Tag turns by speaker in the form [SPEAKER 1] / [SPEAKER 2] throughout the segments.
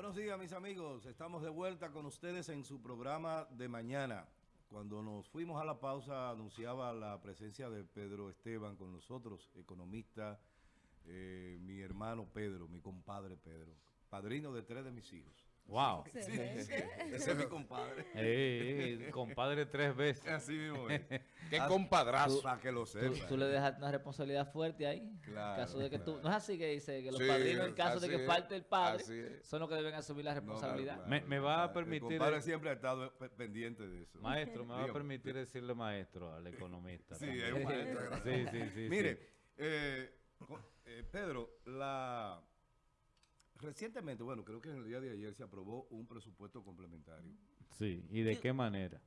[SPEAKER 1] Buenos días mis amigos, estamos de vuelta con ustedes en su programa de mañana. Cuando nos fuimos a la pausa anunciaba la presencia de Pedro Esteban con nosotros, economista, eh, mi hermano Pedro, mi compadre Pedro, padrino de tres de mis hijos.
[SPEAKER 2] Wow.
[SPEAKER 1] Sí, ese es mi compadre.
[SPEAKER 2] Eh, compadre tres veces.
[SPEAKER 1] Así mismo es.
[SPEAKER 3] Qué compadrazo.
[SPEAKER 1] Para que lo
[SPEAKER 4] Tú,
[SPEAKER 1] sepa.
[SPEAKER 4] tú le dejas una responsabilidad fuerte ahí.
[SPEAKER 1] Claro,
[SPEAKER 4] en caso de que tú, no es así que dice que los
[SPEAKER 3] Sí,
[SPEAKER 4] padrinos, en caso de que
[SPEAKER 3] es,
[SPEAKER 4] falte el padre, son los que deben asumir la
[SPEAKER 1] No,
[SPEAKER 4] responsabilidad.
[SPEAKER 1] claro,
[SPEAKER 2] Me- me va a permitir-
[SPEAKER 1] El compadre siempre ha estado pe- pendiente de eso.
[SPEAKER 2] Maestro, me va a permitir decirle maestro al economista.
[SPEAKER 1] Sí,
[SPEAKER 2] también.
[SPEAKER 1] es un maestro.
[SPEAKER 2] Sí, sí, sí.
[SPEAKER 1] Mire,
[SPEAKER 2] sí.
[SPEAKER 1] eh, eh, Pedro, la recientemente, bueno, creo que en el día de ayer se aprobó un presupuesto complementario.
[SPEAKER 2] Sí, ¿y de qué manera?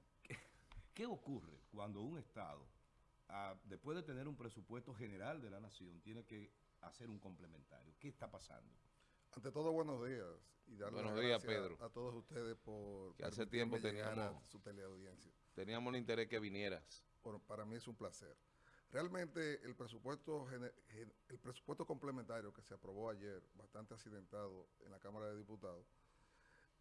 [SPEAKER 1] ¿Qué ocurre cuando un Estado, ah, después de tener un presupuesto general de la nación, tiene que hacer un complementario? ¿Qué está pasando?
[SPEAKER 5] Ante todo, buenos días. Y darle
[SPEAKER 3] Buenos días, Pedro.
[SPEAKER 5] A todos ustedes por
[SPEAKER 3] Que hace tiempo teníamos-
[SPEAKER 5] a su teleaudiencia.
[SPEAKER 3] Teníamos el interés que vinieras.
[SPEAKER 5] Por- para mí es un placer. Realmente el presupuesto complementario que se aprobó ayer, bastante accidentado en la Cámara de Diputados,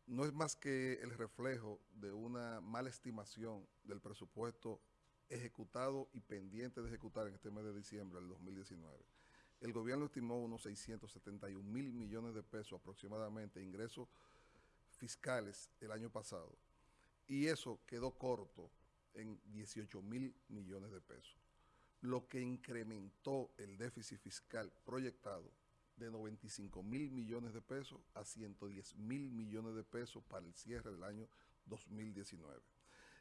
[SPEAKER 5] no es más que el reflejo de una mala estimación del presupuesto ejecutado y pendiente de ejecutar en este mes de diciembre del 2019. El gobierno estimó unos 671 mil millones de pesos aproximadamente ingresos fiscales el año pasado. Y eso quedó corto en 18 mil millones de pesos, lo que incrementó el déficit fiscal proyectado de 95 mil millones de pesos a 110 mil millones de pesos para el cierre del año 2019.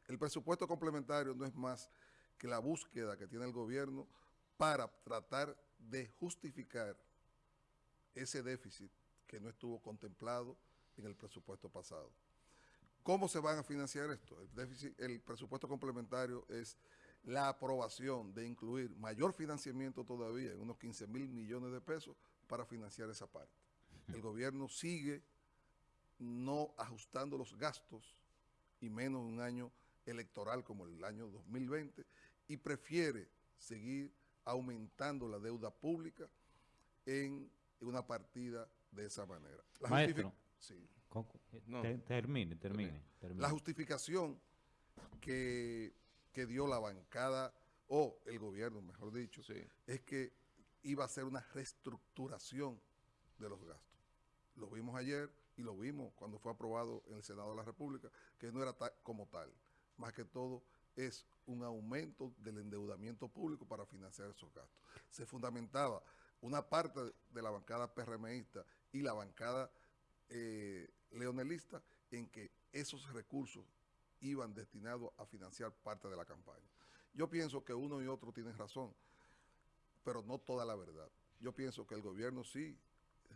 [SPEAKER 5] El presupuesto complementario no es más que la búsqueda que tiene el gobierno para tratar de justificar ese déficit que no estuvo contemplado en el presupuesto pasado. ¿Cómo se van a financiar esto? El, déficit, el presupuesto complementario es la aprobación de incluir mayor financiamiento todavía, en unos 15 mil millones de pesos, para financiar esa parte. El gobierno sigue no ajustando los gastos, y menos un año electoral como el año 2020, y prefiere seguir aumentando la deuda pública en una partida de esa manera. La
[SPEAKER 2] Maestro.
[SPEAKER 5] Sí.
[SPEAKER 3] No.
[SPEAKER 2] termine. termine.
[SPEAKER 5] La justificación que, que dio la bancada, o el gobierno, mejor dicho,
[SPEAKER 3] Sí.
[SPEAKER 5] es que iba a ser una reestructuración de los gastos. Lo vimos ayer y lo vimos cuando fue aprobado en el Senado de la República, que no era ta- como tal. Más que todo es un aumento del endeudamiento público para financiar esos gastos. Se fundamentaba una parte de la bancada PRMista y la bancada eh, leonelista en que esos recursos iban destinados a financiar parte de la campaña. Yo pienso que uno y otro tienen razón, pero no toda la verdad. Yo pienso que el gobierno sí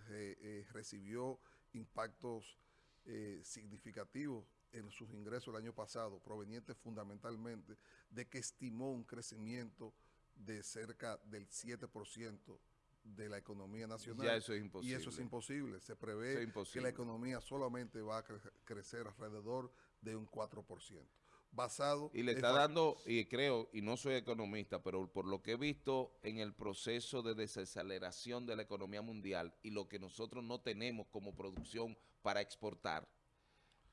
[SPEAKER 5] eh, eh, recibió impactos eh, significativos en sus ingresos el año pasado, provenientes fundamentalmente de que estimó un crecimiento de cerca del 7% de la economía nacional.
[SPEAKER 3] Ya eso es
[SPEAKER 5] Y
[SPEAKER 3] imposible.
[SPEAKER 5] eso es imposible. Se prevé
[SPEAKER 3] es
[SPEAKER 5] que la economía solamente va a cre- crecer alrededor de un 4%. Basado
[SPEAKER 3] Y le está dando, y creo, y no soy economista, pero por lo que he visto en el proceso de desaceleración de la economía mundial y lo que nosotros no tenemos como producción para exportar,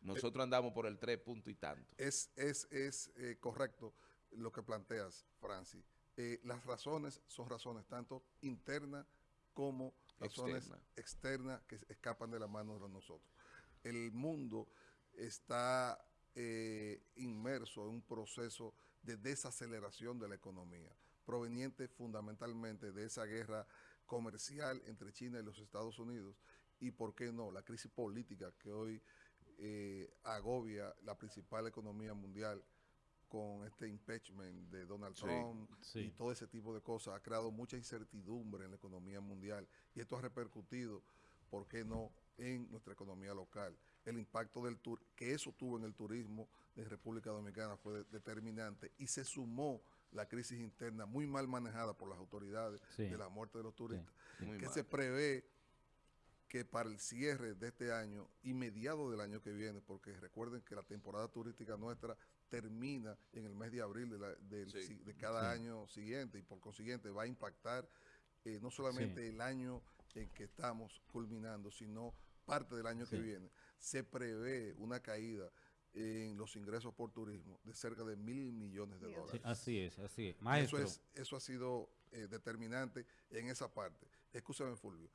[SPEAKER 3] nosotros andamos por el 3 punto y tanto.
[SPEAKER 5] Es, es, es eh, correcto lo que planteas, Francis. Eh, las razones son razones tanto internas como razones
[SPEAKER 3] Externa.
[SPEAKER 5] externas que escapan de la mano de nosotros. El mundo está eh, inmerso en un proceso de desaceleración de la economía, proveniente fundamentalmente de esa guerra comercial entre China y los Estados Unidos y, ¿por qué no?, la crisis política que hoy eh, agobia la principal economía mundial con este impeachment de Donald
[SPEAKER 3] Sí,
[SPEAKER 5] Trump
[SPEAKER 2] sí.
[SPEAKER 5] y todo ese tipo de cosas, ha creado mucha incertidumbre en la economía mundial y esto ha repercutido, ¿por qué no?, en nuestra economía local. El impacto del tur que eso tuvo en el turismo de República Dominicana fue de- determinante y se sumó la crisis interna muy mal manejada por las autoridades
[SPEAKER 2] Sí.
[SPEAKER 5] de la muerte de los turistas, que
[SPEAKER 3] mal.
[SPEAKER 5] se prevé que para el cierre de este año y mediado del año que viene, porque recuerden que la temporada turística nuestra termina en el mes de abril de, la- del
[SPEAKER 3] Sí.
[SPEAKER 5] si- de cada año siguiente y por consiguiente va a impactar eh, no solamente
[SPEAKER 2] Sí.
[SPEAKER 5] el año en que estamos culminando, sino parte del año que viene, se prevé una caída en los ingresos por turismo de cerca de mil millones de
[SPEAKER 2] Sí,
[SPEAKER 5] dólares.
[SPEAKER 2] así es, así es.
[SPEAKER 5] Eso, es, eso ha sido eh, determinante en esa parte. Escúchame, Fulvio.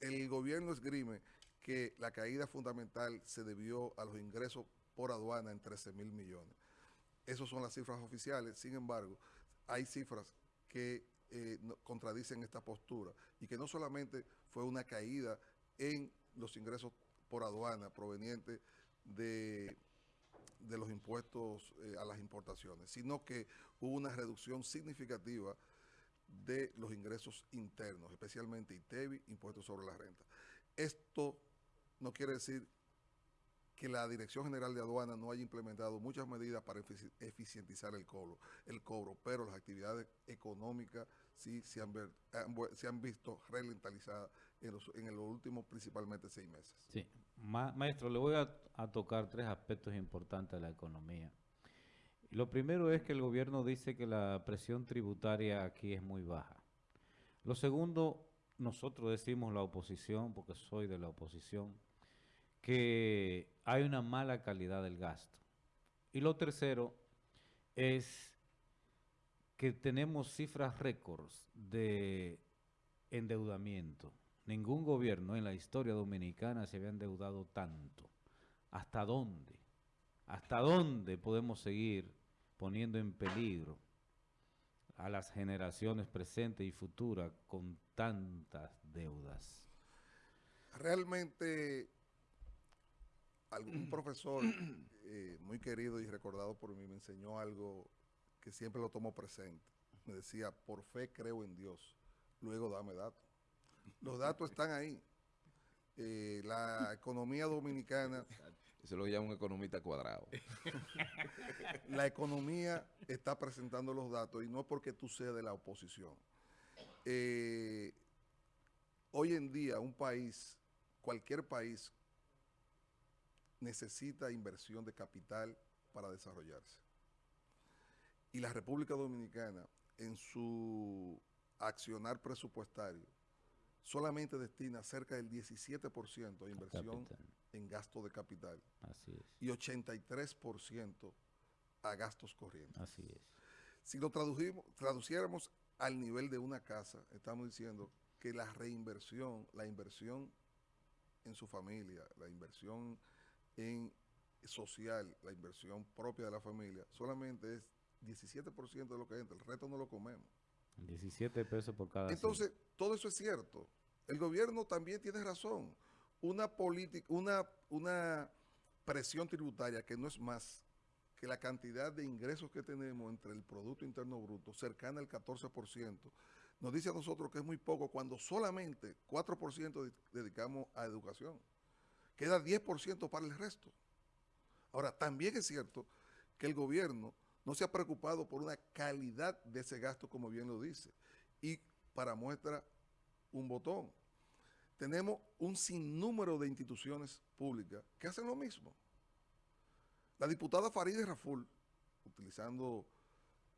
[SPEAKER 5] El gobierno esgrime que la caída fundamental se debió a los ingresos por aduana en 13 mil millones. Esas son las cifras oficiales. Sin embargo, hay cifras que eh, no- contradicen esta postura y que no solamente fue una caída en los ingresos por aduana provenientes de, de los impuestos eh, a las importaciones, sino que hubo una reducción significativa de los ingresos internos, especialmente ITEVI, impuestos sobre la renta. Esto no quiere decir que la Dirección General de Aduana no haya implementado muchas medidas para efici- eficientizar el cobro, el cobro, pero las actividades económicas sí se han, ver- se han visto ralentizadas en los, últimos principalmente seis meses.
[SPEAKER 2] Ma- maestro, le voy a, a tocar tres aspectos importantes de la economía. Lo primero es que el gobierno dice que la presión tributaria aquí es muy baja. Lo segundo, nosotros decimos la oposición, porque soy de la oposición, que hay una mala calidad del gasto. Y lo tercero es que tenemos cifras récords de endeudamiento. Ningún gobierno en la historia dominicana se había endeudado tanto. ¿Hasta dónde? ¿Hasta dónde podemos seguir poniendo en peligro a las generaciones presentes y futuras con tantas deudas?
[SPEAKER 5] Realmente, algún profesor eh, muy querido y recordado por mí me enseñó algo que siempre lo tomo presente. Me decía, por fe creo en Dios, luego dame datos. Los datos están ahí. Eh, la economía dominicana,
[SPEAKER 3] Eso lo llama un economista cuadrado.
[SPEAKER 5] la economía está presentando los datos y no porque tú seas de la oposición. Eh, hoy en día un país, cualquier país, necesita inversión de capital para desarrollarse. Y la República Dominicana, en su accionar presupuestario, solamente destina cerca del 17% de inversión
[SPEAKER 2] Capital.
[SPEAKER 5] en gasto de capital
[SPEAKER 2] Así es,
[SPEAKER 5] y 83% a gastos corrientes.
[SPEAKER 2] así es.
[SPEAKER 5] Si lo tradujimos, traduciéramos al nivel de una casa, estamos diciendo que la reinversión, la inversión en su familia, la inversión en social, la inversión propia de la familia, solamente es 17% de lo que entra, el resto no lo comemos.
[SPEAKER 2] 17 pesos por cada
[SPEAKER 5] Entonces, todo eso es cierto. El gobierno también tiene razón. Una política, una, una presión tributaria que no es más que la cantidad de ingresos que tenemos entre el Producto Interno Bruto, cercana al 14%, nos dice a nosotros que es muy poco cuando solamente 4% de- dedicamos a educación. Queda 10% para el resto. Ahora, también es cierto que el gobierno no se ha preocupado por una calidad de ese gasto, como bien lo dice. Y para muestra, un botón. Tenemos un sinnúmero de instituciones públicas que hacen lo mismo. La diputada Farideh Raful, utilizando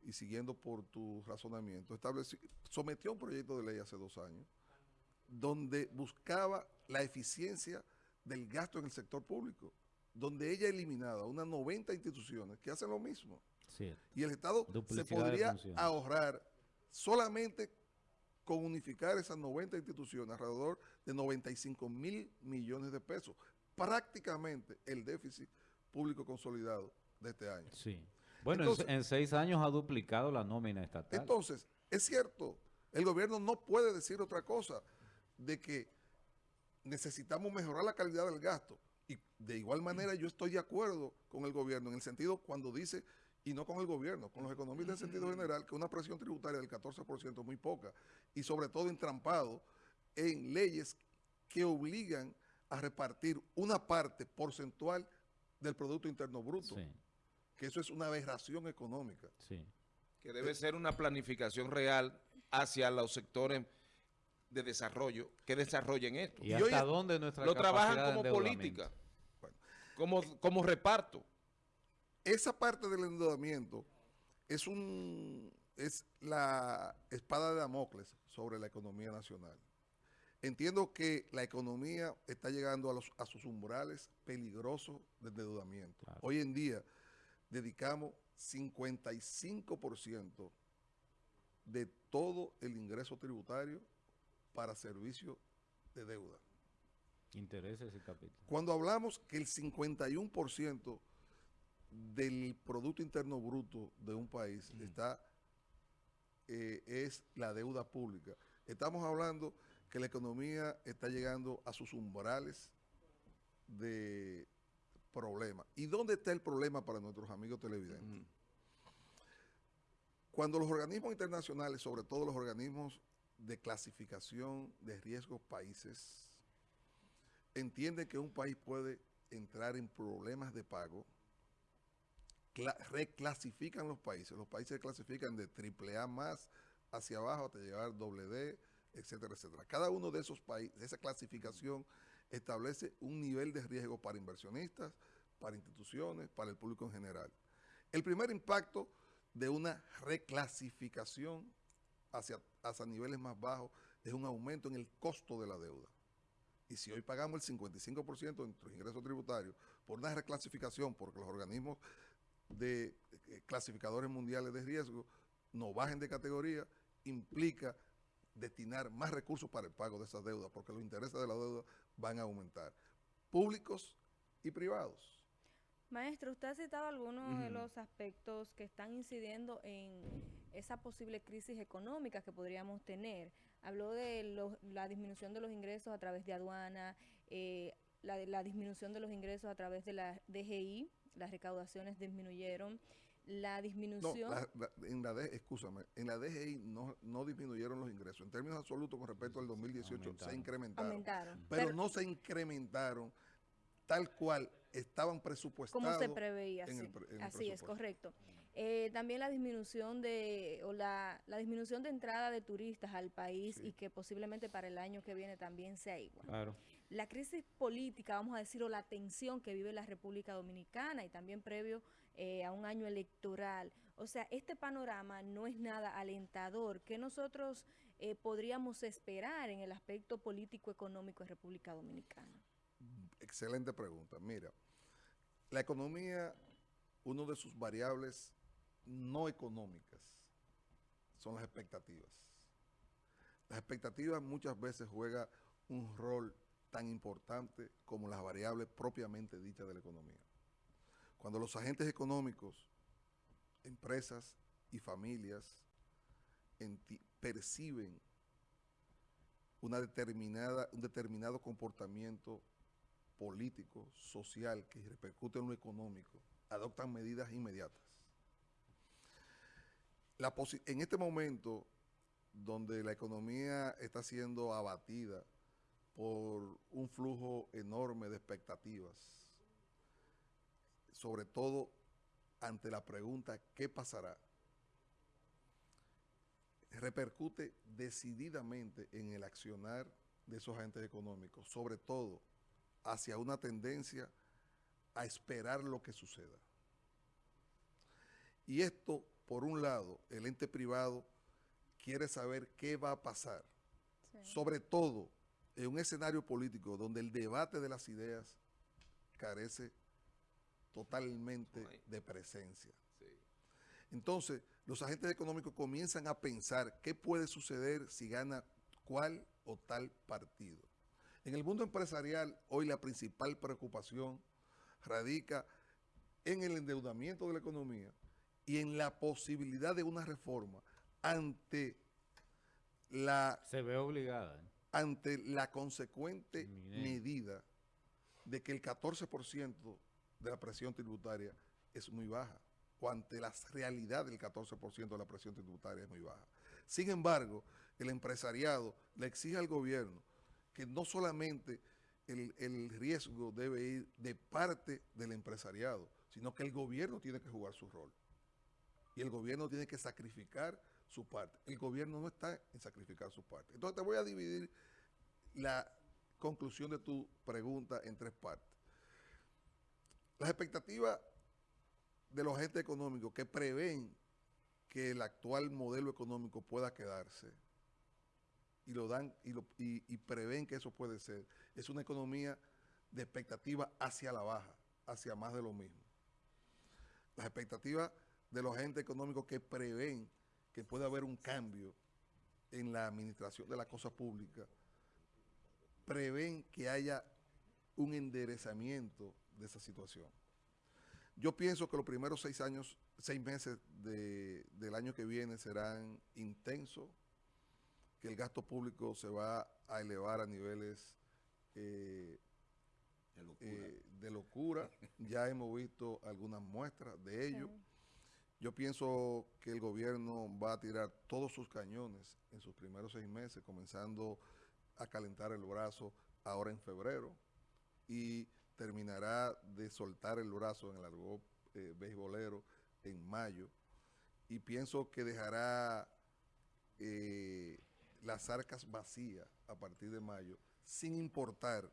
[SPEAKER 5] y siguiendo por tu razonamiento, estableció, sometió un proyecto de ley hace dos años donde buscaba la eficiencia del gasto en el sector público, donde ella eliminaba unas 90 instituciones que hacen lo mismo
[SPEAKER 2] Sí,
[SPEAKER 5] y el Estado se
[SPEAKER 2] Duplicidad
[SPEAKER 5] podría ahorrar solamente con unificar esas 90 instituciones alrededor de 95 mil millones de pesos, prácticamente el déficit público consolidado de este año.
[SPEAKER 2] sí. Bueno, en seis años ha duplicado la nómina estatal.
[SPEAKER 5] Entonces, es cierto, el gobierno no puede decir otra cosa de que necesitamos mejorar la calidad del gasto. Y de igual manera yo estoy de acuerdo con el gobierno en el sentido cuando dice, y no con el gobierno, con los economistas en sentido general, que una presión tributaria del 14% es muy poca. Y sobre todo entrampado en leyes que obligan a repartir una parte porcentual del Producto Interno Bruto,
[SPEAKER 2] Sí,
[SPEAKER 5] que eso es una aberración económica.
[SPEAKER 2] sí.
[SPEAKER 3] Que debe ser una planificación real hacia los sectores de desarrollo que desarrollen esto.
[SPEAKER 2] ¿Y
[SPEAKER 5] Y
[SPEAKER 2] hasta
[SPEAKER 5] hoy-
[SPEAKER 2] dónde nuestra
[SPEAKER 3] Lo trabajan como política,
[SPEAKER 5] Bueno.
[SPEAKER 3] como, como reparto.
[SPEAKER 5] Esa parte del endeudamiento es un es la espada de Damocles sobre la economía nacional. Entiendo que la economía está llegando a, los, a sus umbrales peligrosos de endeudamiento.
[SPEAKER 2] Claro.
[SPEAKER 5] Hoy en día dedicamos 55% de todo el ingreso tributario para servicios de deuda.
[SPEAKER 2] Intereses y capital.
[SPEAKER 5] Cuando hablamos que el 51% del Producto Interno Bruto de un país está eh, es la deuda pública. Estamos hablando que la economía está llegando a sus umbrales de problemas. ¿Y dónde está el problema para nuestros amigos televidentes? Cuando los organismos internacionales, sobre todo los organismos de clasificación de riesgos países, entienden que un país puede entrar en problemas de pago, reclasifican los países. Los países se clasifican de triple A más hacia abajo hasta llegar doble D, etcétera, etcétera. Cada uno de esos países, esa clasificación establece un nivel de riesgo para inversionistas, para instituciones, para el público en general. El primer impacto de una reclasificación hacia, hacia niveles más bajos es un aumento en el costo de la deuda. Y si hoy pagamos el 55% de nuestros ingresos tributarios por una reclasificación, porque los organismos de eh, clasificadores mundiales de riesgo no bajen de categoría, implica destinar más recursos para el pago de esas deudas, porque los intereses de la deuda van a aumentar, públicos y privados.
[SPEAKER 6] Maestro, usted ha citado algunos de los aspectos que están incidiendo en esa posible crisis económica que podríamos tener. Habló de la disminución de los ingresos a través de aduana, eh, la, la disminución de los ingresos a través de la DGI, las recaudaciones disminuyeron, la
[SPEAKER 5] No,
[SPEAKER 6] disminución...
[SPEAKER 5] la- la- en la D, escúchame, en la DGI no, no disminuyeron los ingresos. En términos absolutos con respecto al 2018 se
[SPEAKER 2] Aumentaron.
[SPEAKER 5] incrementaron.
[SPEAKER 6] aumentaron.
[SPEAKER 5] Pero,
[SPEAKER 6] Pero,
[SPEAKER 5] no se incrementaron tal cual estaban presupuestados.
[SPEAKER 6] como se preveía,
[SPEAKER 5] en
[SPEAKER 6] sí.
[SPEAKER 5] el pre- en el
[SPEAKER 6] Así es, correcto. Eh, también la disminución de, o la, la disminución de entrada de turistas al país
[SPEAKER 5] Sí.
[SPEAKER 6] y que posiblemente para el año que viene también sea igual.
[SPEAKER 2] Claro.
[SPEAKER 6] La crisis política, vamos a decir, o la tensión que vive la República Dominicana y también previo eh, a un año electoral. O sea, este panorama no es nada alentador. ¿Qué nosotros eh, podríamos esperar en el aspecto político-económico en República Dominicana?
[SPEAKER 5] Excelente pregunta. Mira, la economía, uno de sus variables no económicas son las expectativas. Las expectativas muchas veces juegan un rol tan importante como las variables propiamente dichas de la economía. Cuando los agentes económicos, empresas y familias perciben una determinada, un determinado comportamiento político, social, que repercute en lo económico, adoptan medidas inmediatas. En este momento, donde la economía está siendo abatida por un flujo enorme de expectativas, sobre todo ante la pregunta ¿qué pasará? repercute decididamente en el accionar de esos agentes económicos, sobre todo hacia una tendencia a esperar lo que suceda. Y esto, por un lado, el ente privado quiere saber qué va a pasar, sobre todo en un escenario político donde el debate de las ideas carece totalmente de presencia.
[SPEAKER 3] Sí.
[SPEAKER 5] Entonces, los agentes económicos comienzan a pensar qué puede suceder si gana cuál o tal partido. En el mundo empresarial, hoy la principal preocupación radica en el endeudamiento de la economía y en la posibilidad de una reforma ante la
[SPEAKER 2] Se ve obligada.
[SPEAKER 5] Ante la consecuente medida de que el 14% de la presión tributaria es muy baja, o ante la realidad del 14% de la presión tributaria es muy baja. Sin embargo, el empresariado le exige al gobierno que no solamente el, el riesgo debe ir de parte del empresariado, sino que el gobierno tiene que jugar su rol. Y el gobierno tiene que sacrificar su parte. El gobierno no está en sacrificar su parte. Entonces te voy a dividir la conclusión de tu pregunta en tres partes. Las expectativas de los agentes económicos que prevén que el actual modelo económico pueda quedarse y lo dan y, lo, y, prevén que eso puede ser, es una economía de expectativa hacia la baja, hacia más de lo mismo. Las expectativas de los agentes económicos que prevén que puede haber un cambio en la administración de la cosa pública, prevén que haya un enderezamiento de esa situación. Yo pienso que los primeros seis años, seis meses de, del año que viene serán intensos, que el gasto público se va a elevar a niveles eh,
[SPEAKER 1] De locura.
[SPEAKER 5] eh, de locura. ya hemos visto algunas muestras de ello.
[SPEAKER 6] Sí.
[SPEAKER 5] Yo pienso que el gobierno va a tirar todos sus cañones en sus primeros seis meses, comenzando a calentar el brazo ahora en febrero y terminará de soltar el brazo en el argot eh, beisbolero en mayo. Y pienso que dejará eh, las arcas vacías a partir de mayo, sin importar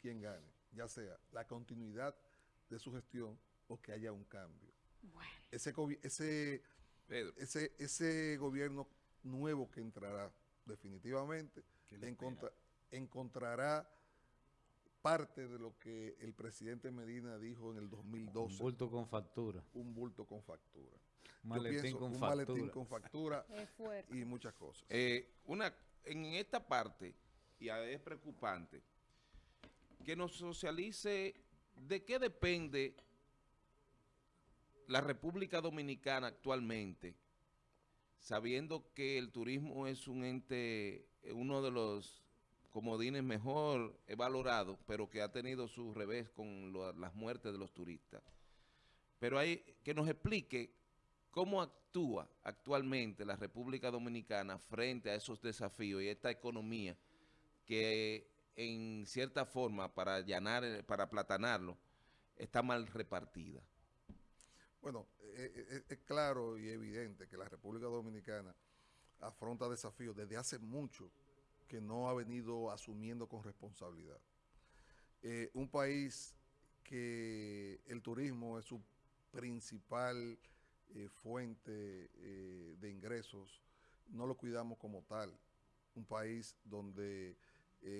[SPEAKER 5] quién gane, ya sea la continuidad de su gestión o que haya un cambio. Ese, ese,
[SPEAKER 3] Pedro,
[SPEAKER 5] ese, ese gobierno nuevo que entrará definitivamente
[SPEAKER 1] ¿Qué le
[SPEAKER 5] encontra- encontrará parte de lo que el presidente Medina dijo en el
[SPEAKER 2] Un
[SPEAKER 5] 2012,
[SPEAKER 2] bulto con factura.
[SPEAKER 5] un bulto con factura.
[SPEAKER 2] Un
[SPEAKER 5] Yo
[SPEAKER 2] maletín
[SPEAKER 5] pienso
[SPEAKER 2] con
[SPEAKER 5] un
[SPEAKER 2] factura.
[SPEAKER 5] maletín con factura y muchas cosas.
[SPEAKER 3] eh, una, en esta parte, y a- es preocupante, que nos socialice de qué depende la República Dominicana actualmente, sabiendo que el turismo es un ente, uno de los comodines mejor valorados, pero que ha tenido su revés con las muertes de los turistas. Pero hay que nos explique cómo actúa actualmente la República Dominicana frente a esos desafíos y esta economía que en cierta forma, para allanar, para aplatanarlo, está mal repartida.
[SPEAKER 5] Bueno, eh, eh, eh, es claro y evidente que la República Dominicana afronta desafíos desde hace mucho que no ha venido asumiendo con responsabilidad. Un país que el turismo es su principal fuente de ingresos, no lo cuidamos como tal. Un país donde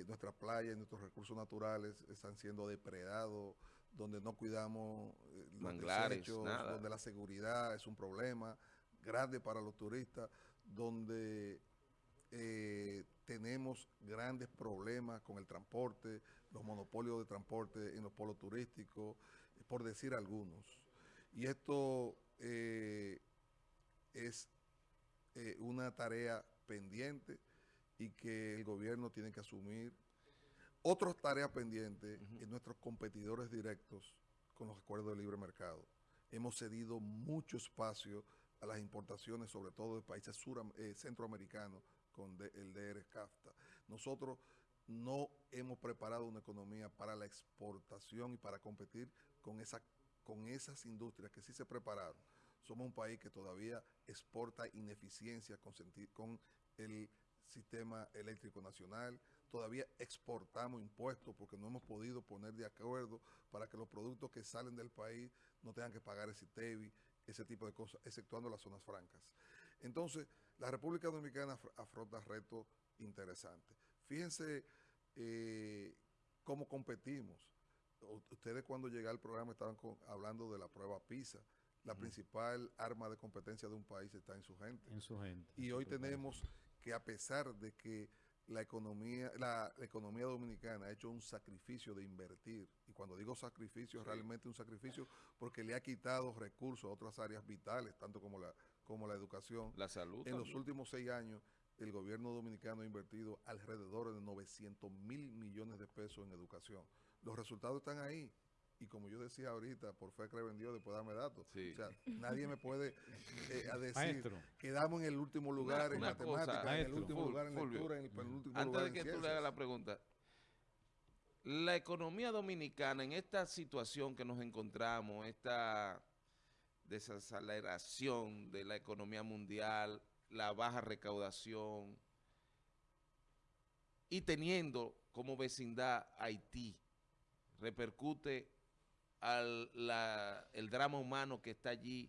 [SPEAKER 5] nuestras playas y nuestros recursos naturales están siendo depredados, donde no cuidamos eh, los
[SPEAKER 3] Manglares,
[SPEAKER 5] desechos,
[SPEAKER 3] nada.
[SPEAKER 5] donde la seguridad es un problema grande para los turistas, donde eh, tenemos grandes problemas con el transporte, los monopolios de transporte en los polos turísticos, eh, por decir algunos. Y esto eh, es eh, una tarea pendiente y que el gobierno tiene que asumir. Otras tareas pendientes en nuestros competidores directos con los acuerdos de libre mercado. Hemos cedido mucho espacio a las importaciones, sobre todo de países eh, centroamericanos, con de- el DR-CAFTA. Nosotros no hemos preparado una economía para la exportación y para competir con, esa, con esas industrias que sí se prepararon. Somos un país que todavía exporta ineficiencia con el sistema eléctrico nacional, todavía exportamos impuestos porque no hemos podido poner de acuerdo para que los productos que salen del país no tengan que pagar ese TEBI, ese tipo de cosas, exceptuando las zonas francas. Entonces, la República Dominicana afr- afronta retos interesantes. Fíjense eh, cómo competimos. Ustedes cuando llegué al programa estaban con- hablando de la prueba PISA. La principal arma de competencia de un país está en su gente.
[SPEAKER 2] En su gente.
[SPEAKER 5] Y hoy tenemos que a pesar de que la economía, la, la economía dominicana ha hecho un sacrificio de invertir, y cuando digo sacrificio, es realmente un sacrificio porque le ha quitado recursos a otras áreas vitales, tanto como la, como la educación.
[SPEAKER 3] La salud.
[SPEAKER 5] En los últimos seis años, el gobierno dominicano ha invertido alrededor de 900 mil millones de pesos en educación. Los resultados están ahí. Y como yo decía ahorita, por fe creo en Dios, después dame datos.
[SPEAKER 3] Sí.
[SPEAKER 5] O sea, nadie me puede eh, a decir
[SPEAKER 2] Maestro.
[SPEAKER 5] quedamos en el último lugar en
[SPEAKER 3] una cosa,
[SPEAKER 5] matemáticas, en el último
[SPEAKER 3] Ful-
[SPEAKER 5] lugar en
[SPEAKER 3] Fulvio,
[SPEAKER 5] lectura, en el penúltimo
[SPEAKER 3] Antes
[SPEAKER 5] lugar
[SPEAKER 3] de
[SPEAKER 5] en
[SPEAKER 3] que tú le hagas la pregunta, la economía dominicana en esta situación que nos encontramos, esta desaceleración de la economía mundial, la baja recaudación y teniendo como vecindad Haití, repercute al la- el drama humano que está allí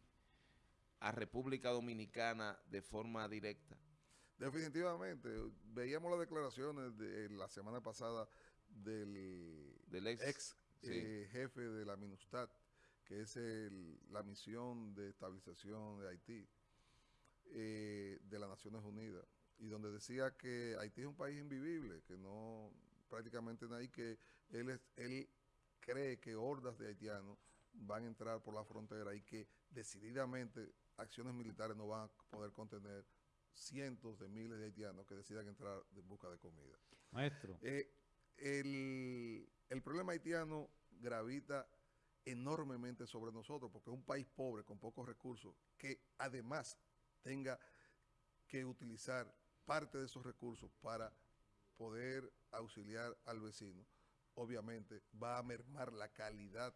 [SPEAKER 3] a República Dominicana de forma directa.
[SPEAKER 5] Definitivamente. Veíamos las declaraciones de la semana pasada del,
[SPEAKER 3] Del ex,
[SPEAKER 5] ex
[SPEAKER 3] sí.
[SPEAKER 5] eh, jefe de la MINUSTAT, que es el- la misión de estabilización de Haití eh, de las Naciones Unidas, y donde decía que Haití es un país invivible, que no prácticamente nadie, que él, es, él cree que hordas de haitianos van a entrar por la frontera y que decididamente acciones militares no van a poder contener cientos de miles de haitianos que decidan entrar en busca de comida.
[SPEAKER 2] Maestro,
[SPEAKER 5] Eh, el, el problema haitiano gravita enormemente sobre nosotros porque es un país pobre con pocos recursos que además tenga que utilizar parte de esos recursos para poder auxiliar al vecino, obviamente va a mermar la calidad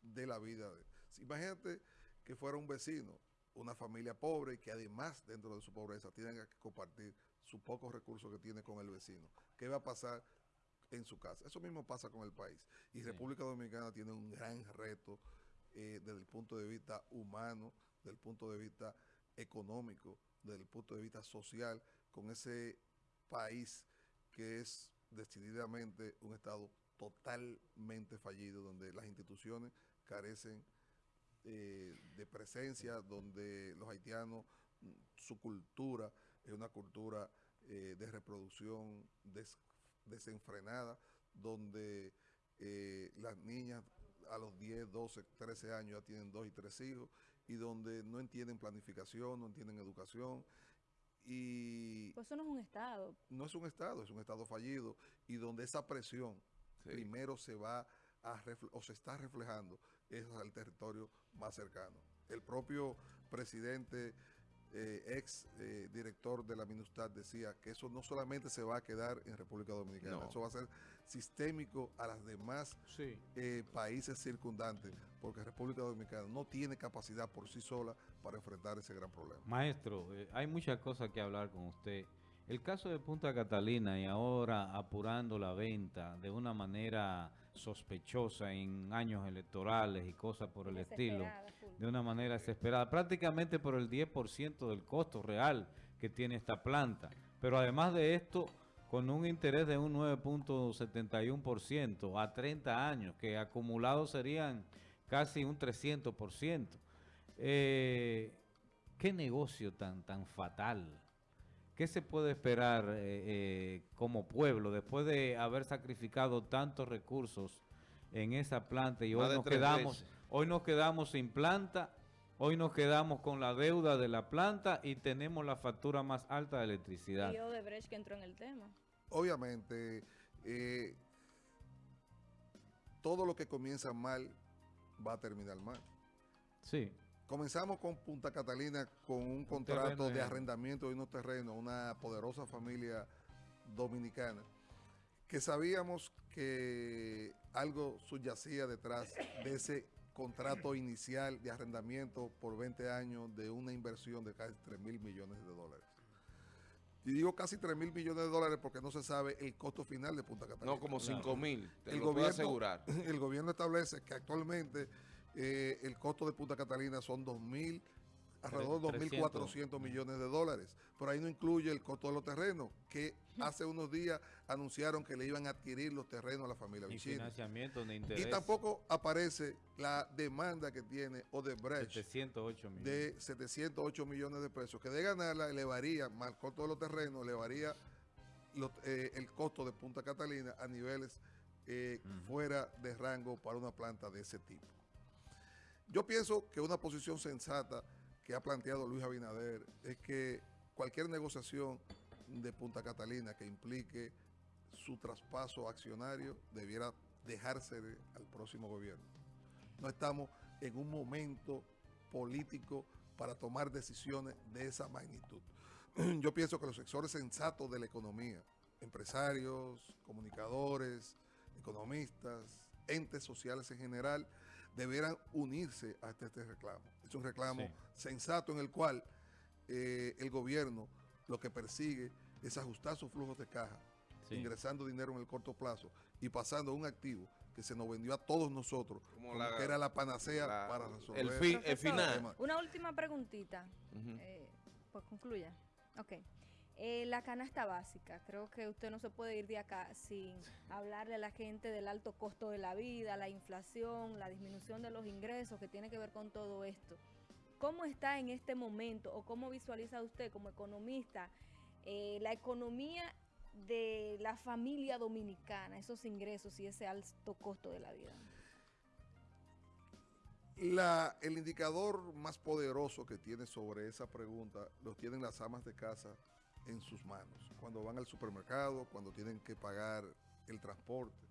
[SPEAKER 5] de la vida. Imagínate que fuera un vecino, una familia pobre y que además dentro de su pobreza tienen que compartir sus pocos recursos que tiene con el vecino. ¿Qué va a pasar en su casa? Eso mismo pasa con el país. Y República Dominicana tiene un gran reto eh, desde el punto de vista humano, desde el punto de vista económico, desde el punto de vista social, con ese país que es decididamente un Estado totalmente fallido, donde las instituciones carecen eh, de presencia, donde los haitianos, su cultura es una cultura eh, de reproducción des- desenfrenada, donde eh, las niñas a los 10, 12, 13 años ya tienen dos y tres hijos, y donde no entienden planificación, no entienden educación, y
[SPEAKER 6] Pues eso no es un Estado.
[SPEAKER 5] no es un Estado, es un Estado fallido, y donde esa presión
[SPEAKER 3] Sí.
[SPEAKER 5] primero se va a o se está reflejando es al territorio más cercano. El propio presidente, eh, ex eh, director de la MINUSTAD decía que eso no solamente se va a quedar en República Dominicana,
[SPEAKER 3] No.
[SPEAKER 5] eso va a ser sistémico a las demás
[SPEAKER 2] sí.
[SPEAKER 5] eh, países circundantes, porque República Dominicana no tiene capacidad por sí sola para enfrentar ese gran problema.
[SPEAKER 2] Maestro, hay muchas cosas que hablar con usted. El caso de Punta Catalina y ahora apurando la venta de una manera sospechosa en años electorales y cosas por el estilo,
[SPEAKER 6] full.
[SPEAKER 2] de una manera desesperada, prácticamente por el 10% del costo real que tiene esta planta. Pero además de esto, con un interés de un 9.71% a 30 años, que acumulados serían casi un 300%. Eh, ¿Qué negocio tan, tan fatal? ¿Qué se puede esperar eh, eh, como pueblo después de haber sacrificado tantos recursos en esa planta y
[SPEAKER 3] Más
[SPEAKER 2] hoy nos quedamos,
[SPEAKER 3] veces.
[SPEAKER 2] hoy nos quedamos sin planta, hoy nos quedamos con la deuda de la planta y tenemos la factura más alta de electricidad?
[SPEAKER 6] Y Odebrecht que entró en el tema.
[SPEAKER 5] Obviamente, eh, todo lo que comienza mal va a terminar mal.
[SPEAKER 2] Sí,
[SPEAKER 5] Comenzamos con Punta Catalina con un contrato
[SPEAKER 2] terreno
[SPEAKER 5] de
[SPEAKER 2] en-
[SPEAKER 5] arrendamiento de unos terrenos, una poderosa familia dominicana, que sabíamos que algo subyacía detrás de ese contrato inicial de arrendamiento por 20 años de una inversión de casi 3 mil millones de dólares. Y digo casi 3 mil millones de dólares porque no se sabe el costo final de Punta Catalina.
[SPEAKER 3] No, como 5 mil, te
[SPEAKER 5] El
[SPEAKER 3] lo puedo
[SPEAKER 5] gobierno-
[SPEAKER 3] asegurar.
[SPEAKER 5] el gobierno establece que actualmente eh, el costo de Punta Catalina son 2.000, alrededor de 2.400 millones de dólares, pero ahí no incluye el costo de los terrenos, que hace unos días anunciaron que le iban a adquirir los terrenos a la familia
[SPEAKER 2] ni
[SPEAKER 5] Vicini.
[SPEAKER 2] financiamiento ni interés.
[SPEAKER 5] Y tampoco aparece la demanda que tiene Odebrecht
[SPEAKER 2] 708 millones.
[SPEAKER 5] de 708 millones de pesos, que de ganarla elevaría, más el costo de los terrenos, elevaría los- eh, el costo de Punta Catalina a niveles eh, fuera de rango para una planta de ese tipo. Yo pienso que una posición sensata que ha planteado Luis Abinader es que cualquier negociación de Punta Catalina que implique su traspaso accionario debiera dejarse al próximo gobierno. No estamos en un momento político para tomar decisiones de esa magnitud. Yo pienso que los sectores sensatos de la economía, empresarios, comunicadores, economistas, entes sociales en general, debieran unirse a este, este reclamo. Es un reclamo
[SPEAKER 2] Sí.
[SPEAKER 5] sensato en el cual eh, el gobierno lo que persigue es ajustar sus flujos de caja,
[SPEAKER 2] Sí.
[SPEAKER 5] ingresando dinero en el corto plazo y pasando un activo que se nos vendió a todos nosotros,
[SPEAKER 3] Como
[SPEAKER 5] como
[SPEAKER 3] la-
[SPEAKER 5] que era la panacea
[SPEAKER 3] la-
[SPEAKER 5] para resolver
[SPEAKER 3] el fin- el final.
[SPEAKER 6] Una última preguntita. Eh, pues concluya. Ok. Eh, la canasta básica, creo que usted no se puede ir de acá sin hablarle a la gente del alto costo de la vida, la inflación, la disminución de los ingresos que tiene que ver con todo esto. ¿Cómo está en este momento o cómo visualiza usted como economista eh, la economía de la familia dominicana, esos ingresos y ese alto costo de la vida?
[SPEAKER 5] La, el indicador más poderoso que tiene sobre esa pregunta lo tienen las amas de casa en sus manos, cuando van al supermercado, cuando tienen que pagar el transporte.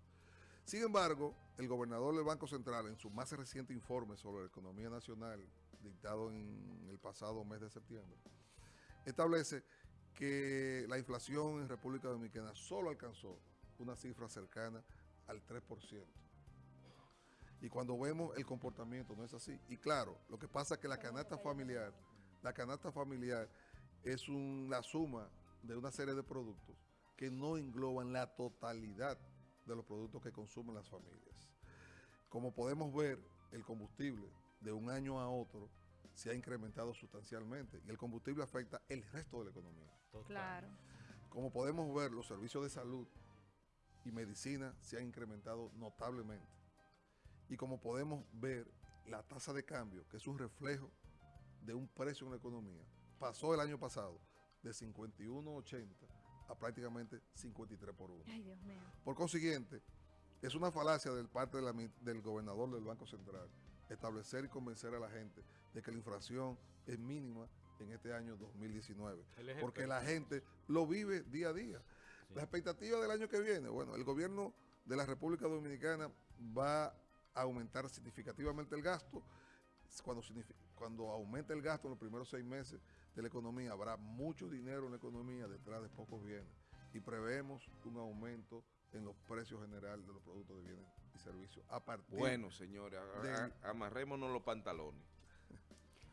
[SPEAKER 5] Sin embargo, el gobernador del Banco Central, en su más reciente informe sobre la economía nacional, dictado en el pasado mes de septiembre, establece que la inflación en República Dominicana solo alcanzó una cifra cercana al 3%. Y cuando vemos el comportamiento no es así. Y claro, lo que pasa es que la canasta familiar, la canasta familiar es una suma de una serie de productos que no engloban la totalidad de los productos que consumen las familias. Como podemos ver, el combustible de un año a otro se ha incrementado sustancialmente y el combustible afecta el resto de la economía.
[SPEAKER 6] Claro.
[SPEAKER 5] Como podemos ver, los servicios de salud y medicina se han incrementado notablemente. Y como podemos ver, la tasa de cambio, que es un reflejo de un precio en la economía, pasó el año pasado de 51.80 a prácticamente 53 por 1.
[SPEAKER 6] Ay, Dios mío.
[SPEAKER 5] Por consiguiente, es una falacia del parte de la mi- del gobernador del Banco Central establecer y convencer a la gente de que la inflación es mínima en este año 2019.
[SPEAKER 2] Él es
[SPEAKER 5] Porque la gente lo vive día a día.
[SPEAKER 2] Sí.
[SPEAKER 5] La expectativa del año que viene, bueno, el gobierno de la República Dominicana va a aumentar significativamente el gasto. Cuando, cuando aumente el gasto en los primeros seis meses de la economía, habrá mucho dinero en la economía detrás de pocos bienes. Y prevemos un aumento en los precios generales de los productos de bienes y servicios a partir
[SPEAKER 3] Bueno, señores, amarrémonos los pantalones.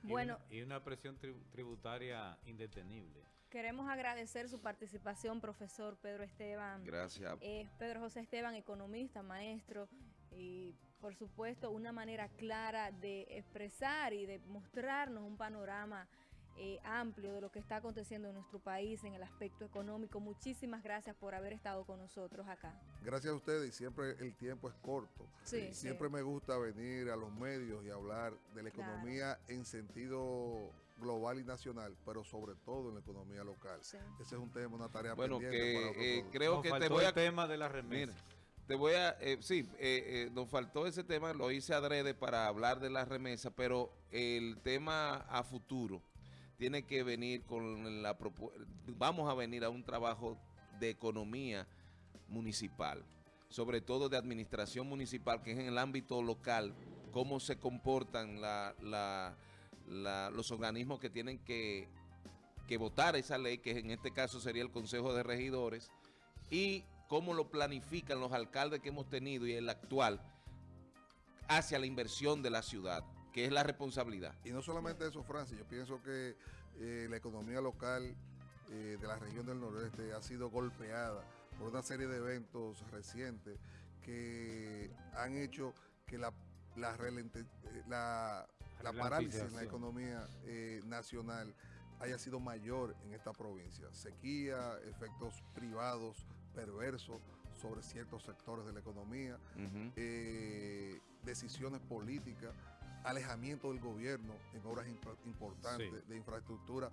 [SPEAKER 2] Y
[SPEAKER 6] Bueno,
[SPEAKER 2] una- Y una, presión tri- tributaria indetenible.
[SPEAKER 6] queremos agradecer su participación, profesor Pedro Esteban.
[SPEAKER 3] Gracias.
[SPEAKER 6] Eh, Pedro José Esteban, economista, maestro, y por supuesto una manera clara de expresar y de mostrarnos un panorama eh, amplio de lo que está aconteciendo en nuestro país en el aspecto económico. Muchísimas gracias por haber estado con nosotros acá.
[SPEAKER 5] Gracias a ustedes y siempre el tiempo es corto.
[SPEAKER 6] Sí,
[SPEAKER 5] Siempre
[SPEAKER 6] sí.
[SPEAKER 5] me gusta venir a los medios y hablar de la
[SPEAKER 6] Claro.
[SPEAKER 5] economía en sentido global y nacional, pero sobre todo en la economía local.
[SPEAKER 6] Sí.
[SPEAKER 5] Ese es un tema, una tarea
[SPEAKER 3] Bueno,
[SPEAKER 5] pendiente
[SPEAKER 3] que eh, creo
[SPEAKER 2] Nos
[SPEAKER 3] que te voy a...
[SPEAKER 2] el tema de la remesa.
[SPEAKER 3] Mira, te voy a... eh, sí, eh, eh, nos faltó ese tema, lo hice adrede para hablar de la remesa, pero el tema a futuro tiene que venir con la... propu- Vamos a venir a un trabajo de economía municipal, sobre todo de administración municipal, que es en el ámbito local, cómo se comportan los organismos que tienen que, que votar esa ley, que en este caso sería el Consejo de Regidores, y cómo lo planifican los alcaldes que hemos tenido y el actual hacia la inversión de la ciudad, que es la responsabilidad.
[SPEAKER 5] Y no solamente eso, Francis, yo pienso que eh, la economía local eh, de la región del noroeste ha sido golpeada por una serie de eventos recientes que han hecho que la, la, relente- eh, la- la parálisis en la economía eh, nacional haya sido mayor en esta provincia. Sequía, efectos privados perversos sobre ciertos sectores de la economía, eh, decisiones políticas, alejamiento del gobierno en obras impor- importantes
[SPEAKER 2] Sí.
[SPEAKER 5] de infraestructura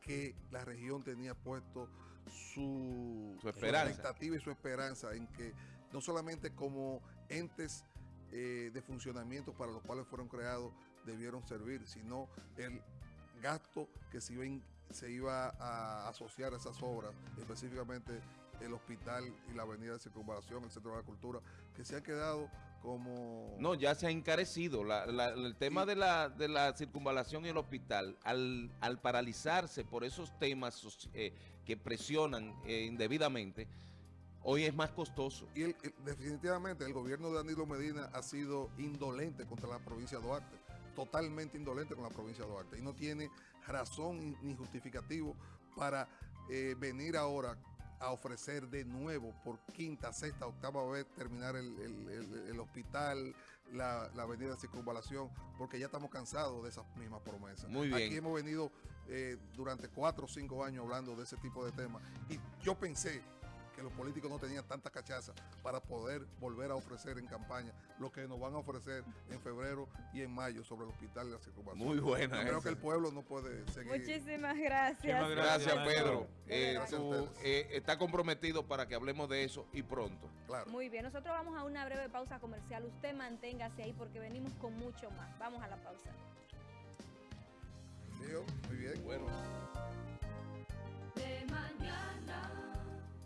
[SPEAKER 5] que la región tenía puesto su, expectativa y su esperanza en que no solamente como entes eh, de funcionamiento para los cuales fueron creados debieron servir, sino el gasto que se iba, in- se iba a asociar a esas obras, específicamente el hospital y la avenida de circunvalación, el centro de la cultura, que se han quedado como...
[SPEAKER 3] No, ya se ha encarecido. La- la- el tema de, la, de la circunvalación y el hospital, al, al paralizarse por esos temas eh, que presionan eh, indebidamente, hoy es más costoso.
[SPEAKER 5] Y el- el- definitivamente el gobierno de Danilo Medina ha sido indolente contra la provincia de Duarte, totalmente indolente con la provincia de Duarte, y no tiene razón ni justificativo para eh, venir ahora a ofrecer de nuevo por quinta, sexta, octava vez terminar el, el- el- el hospital, la, la avenida de circunvalación, porque ya estamos cansados de esas mismas promesas.
[SPEAKER 3] Muy bien.
[SPEAKER 5] Aquí hemos venido eh, durante cuatro o cinco años hablando de ese tipo de temas y yo pensé que los políticos no tenían tanta cachaza para poder volver a ofrecer en campaña lo que nos van a ofrecer en febrero y en mayo sobre el hospital de la circunvalación.
[SPEAKER 3] Muy buena
[SPEAKER 5] Yo creo que el pueblo no puede seguir.
[SPEAKER 6] Muchísimas gracias.
[SPEAKER 2] Muchísimas
[SPEAKER 3] Gracias,
[SPEAKER 2] Gracias,
[SPEAKER 3] Pedro. Eh,
[SPEAKER 5] Gracias a
[SPEAKER 3] tú,
[SPEAKER 5] ustedes.
[SPEAKER 3] eh, está comprometido para que hablemos de eso y pronto.
[SPEAKER 5] Claro.
[SPEAKER 6] Muy bien, nosotros vamos a una breve pausa comercial. Usted manténgase ahí porque venimos con mucho más. Vamos a la pausa.
[SPEAKER 5] Muy bien.
[SPEAKER 3] Bueno.